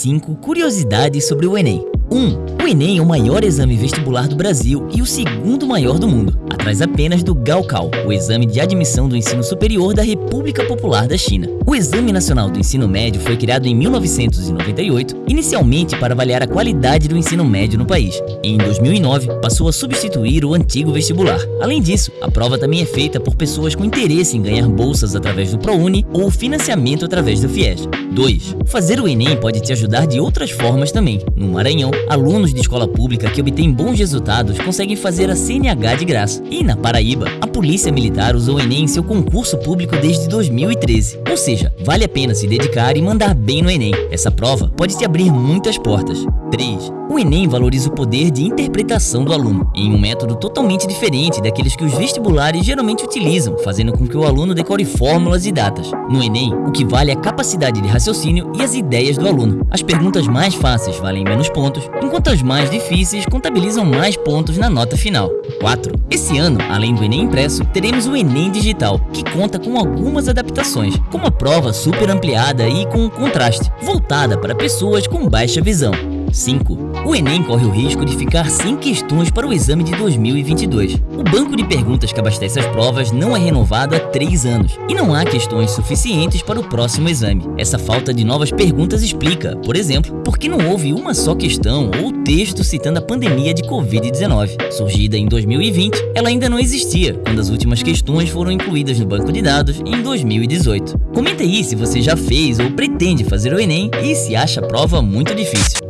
5 curiosidades sobre o Enem. 1. O Enem é o maior exame vestibular do Brasil e o segundo maior do mundo, atrás apenas do Gaokao, o exame de admissão do ensino superior da República Popular da China. O Exame Nacional do Ensino Médio foi criado em 1998, inicialmente para avaliar a qualidade do ensino médio no país. Em 2009, passou a substituir o antigo vestibular. Além disso, a prova também é feita por pessoas com interesse em ganhar bolsas através do ProUni ou financiamento através do FIES. 2. Fazer o Enem pode te ajudar de outras formas também. No Maranhão, alunos de escola pública que obtêm bons resultados conseguem fazer a CNH de graça. E na Paraíba, a Polícia Militar usou o Enem em seu concurso público desde 2013. Ou seja, vale a pena se dedicar e mandar bem no Enem. Essa prova pode te abrir muitas portas. 3. O Enem valoriza o poder de interpretação do aluno, em um método totalmente diferente daqueles que os vestibulares geralmente utilizam, fazendo com que o aluno decore fórmulas e datas. No Enem, o que vale é a capacidade de raciocínio e as ideias do aluno. As perguntas mais fáceis valem menos pontos, enquanto as mais difíceis contabilizam mais pontos na nota final. 4. Esse ano, além do Enem impresso, teremos o Enem Digital, que conta com algumas adaptações, como a prova super ampliada e com contraste, voltada para pessoas com baixa visão. 5. O Enem corre o risco de ficar sem questões para o exame de 2022. O banco de perguntas que abastece as provas não é renovado há 3 anos e não há questões suficientes para o próximo exame. Essa falta de novas perguntas explica, por exemplo, por que não houve uma só questão ou texto citando a pandemia de Covid-19. Surgida em 2020, ela ainda não existia quando as últimas questões foram incluídas no banco de dados em 2018. Comenta aí se você já fez ou pretende fazer o Enem e se acha a prova muito difícil.